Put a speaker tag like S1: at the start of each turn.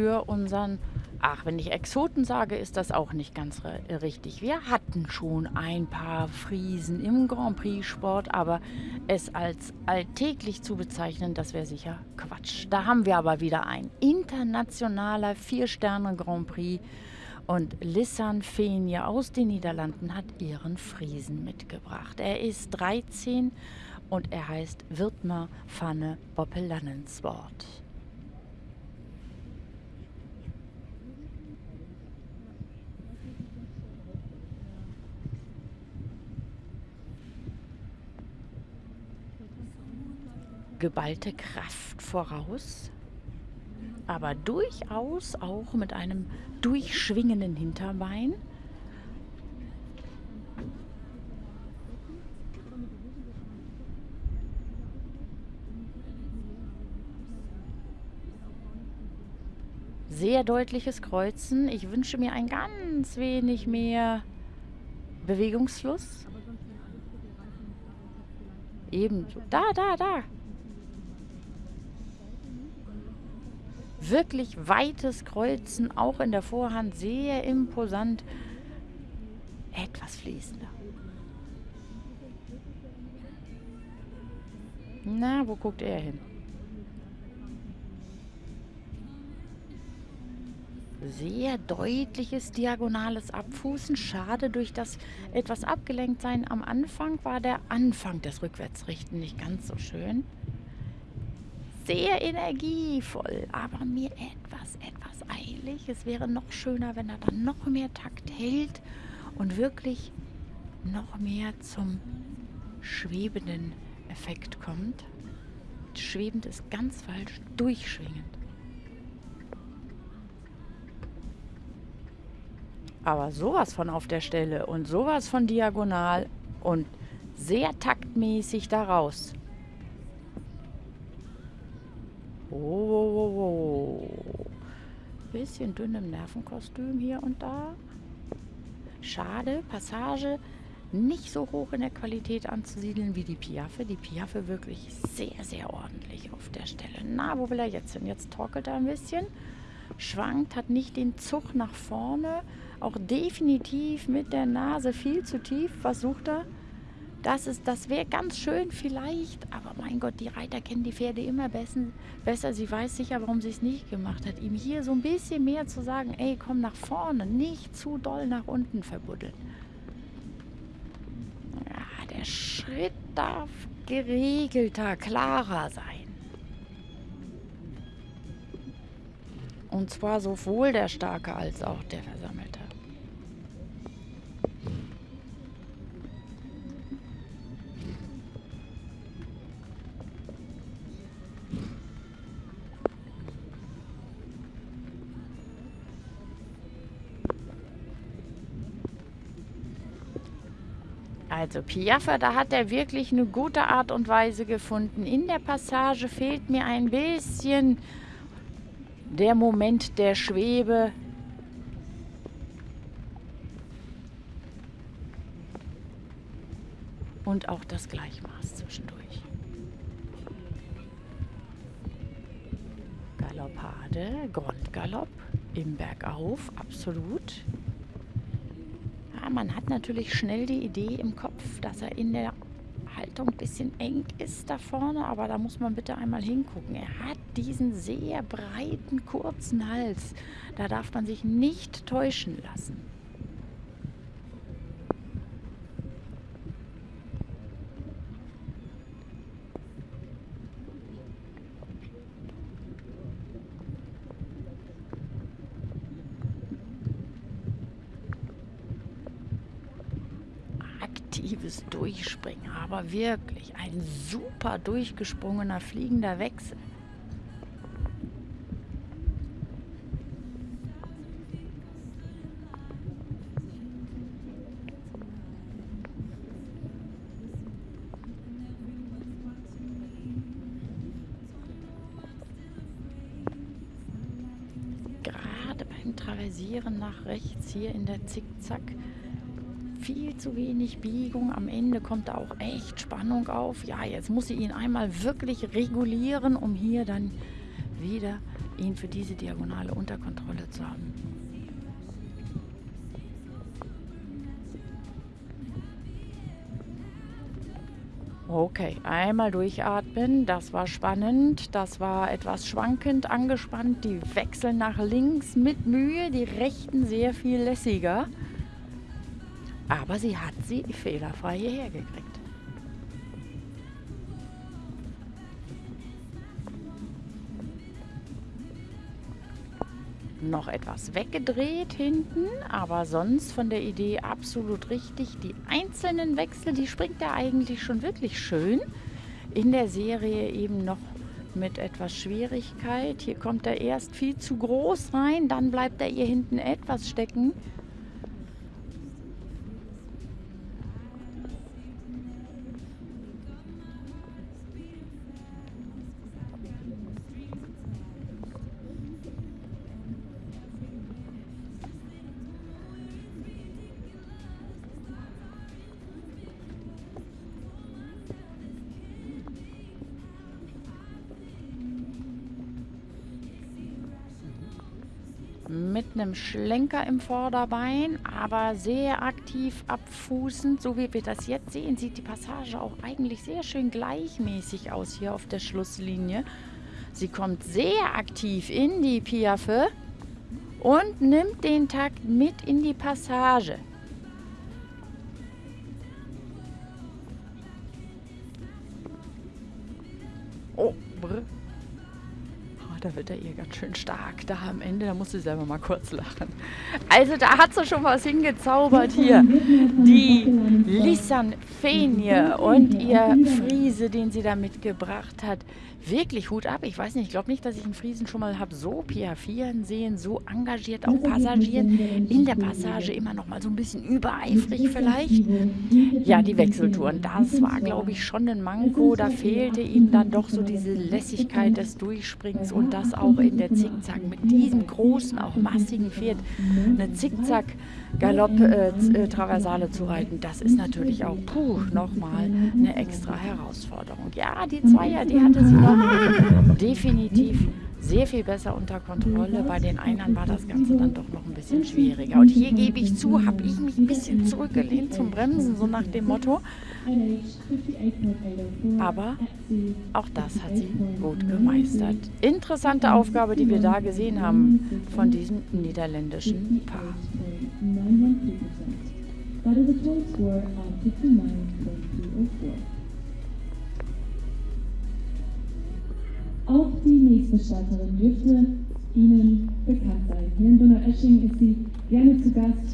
S1: für unseren Ach, wenn ich Exoten sage, ist das auch nicht ganz richtig. Wir hatten schon ein paar Friesen im Grand Prix-Sport, aber es als alltäglich zu bezeichnen, das wäre sicher Quatsch. Da haben wir aber wieder ein internationaler Vier-Sterne-Grand Prix und Lissan Fenje aus den Niederlanden hat ihren Friesen mitgebracht. Er ist 13 und er heißt Wirtmer Pfanne Boppelannenswort. Geballte Kraft voraus, aber durchaus auch mit einem durchschwingenden Hinterbein. Sehr deutliches Kreuzen. Ich wünsche mir ein ganz wenig mehr Bewegungsfluss. Ebenso. Da, da, da. Wirklich weites Kreuzen, auch in der Vorhand sehr imposant. Etwas fließender. Na, wo guckt er hin? Sehr deutliches diagonales Abfußen. Schade, durch das etwas abgelenkt sein am Anfang war der Anfang des Rückwärtsrichten nicht ganz so schön sehr energievoll, aber mir etwas, etwas eilig. Es wäre noch schöner, wenn er dann noch mehr Takt hält und wirklich noch mehr zum schwebenden Effekt kommt. Schwebend ist ganz falsch, durchschwingend. Aber sowas von auf der Stelle und sowas von diagonal und sehr taktmäßig daraus. Oh, bisschen dünn im Nervenkostüm hier und da. Schade, Passage nicht so hoch in der Qualität anzusiedeln wie die Piaffe. Die Piaffe wirklich sehr, sehr ordentlich auf der Stelle. Na, wo will er jetzt hin? Jetzt torkelt er ein bisschen, schwankt, hat nicht den Zug nach vorne, auch definitiv mit der Nase viel zu tief. Was sucht er? Das, das wäre ganz schön vielleicht, aber mein Gott, die Reiter kennen die Pferde immer besser. besser. Sie weiß sicher, warum sie es nicht gemacht hat. Ihm hier so ein bisschen mehr zu sagen, ey, komm nach vorne, nicht zu doll nach unten verbuddeln. Ja, der Schritt darf geregelter, klarer sein. Und zwar sowohl der Starke als auch der Versammelte. Also Piaffe, da hat er wirklich eine gute Art und Weise gefunden. In der Passage fehlt mir ein bisschen der Moment der Schwebe. Und auch das Gleichmaß zwischendurch. Galoppade, Grundgalopp im Bergauf, absolut man hat natürlich schnell die Idee im Kopf, dass er in der Haltung ein bisschen eng ist da vorne, aber da muss man bitte einmal hingucken. Er hat diesen sehr breiten, kurzen Hals. Da darf man sich nicht täuschen lassen. Aktives Durchspringen, aber wirklich ein super durchgesprungener fliegender Wechsel. Gerade beim Traversieren nach rechts hier in der Zickzack viel zu wenig Biegung. Am Ende kommt da auch echt Spannung auf. Ja, jetzt muss sie ihn einmal wirklich regulieren, um hier dann wieder ihn für diese Diagonale unter Kontrolle zu haben. Okay, einmal durchatmen. Das war spannend. Das war etwas schwankend angespannt. Die wechseln nach links mit Mühe. Die rechten sehr viel lässiger. Aber sie hat sie fehlerfrei hierher gekriegt. noch etwas weggedreht hinten, aber sonst von der Idee absolut richtig. Die einzelnen Wechsel, die springt er eigentlich schon wirklich schön. In der Serie eben noch mit etwas Schwierigkeit. Hier kommt er erst viel zu groß rein, dann bleibt er hier hinten etwas stecken. Mit einem Schlenker im Vorderbein, aber sehr aktiv abfußend. So wie wir das jetzt sehen, sieht die Passage auch eigentlich sehr schön gleichmäßig aus hier auf der Schlusslinie. Sie kommt sehr aktiv in die Piaffe und nimmt den Takt mit in die Passage. Da wird er ihr ganz schön stark. Da am Ende, da muss sie selber mal kurz lachen. Also da hat sie schon was hingezaubert hier. Die Lissan Fenje und ihr Friese, den sie da mitgebracht hat. Wirklich Hut ab. Ich weiß nicht, ich glaube nicht, dass ich einen Friesen schon mal habe so piafieren sehen, so engagiert auch passagieren. In der Passage immer noch mal so ein bisschen übereifrig vielleicht. Ja, die Wechseltouren, das war, glaube ich, schon ein Manko. Da fehlte ihm dann doch so diese Lässigkeit des Durchspringens und das auch in der Zickzack mit diesem großen, auch massigen Pferd eine Zickzack-Galopp-Traversale äh, zu reiten, das ist natürlich auch, puh, nochmal eine extra Herausforderung. Ja, die Zweier, die hatte sie noch definitiv sehr viel besser unter Kontrolle. Bei den anderen war das Ganze dann doch noch ein bisschen schwieriger. Und hier gebe ich zu, habe ich mich ein bisschen zurückgelehnt zum Bremsen, so nach dem Motto. Aber auch das hat sie gut gemeistert. Interessante Aufgabe, die wir da gesehen haben von diesem niederländischen Paar. But the points were at 59.304. Starterin dürfte Ihnen bekannt sein. Hier in Donaueschingen ist sie gerne zu Gast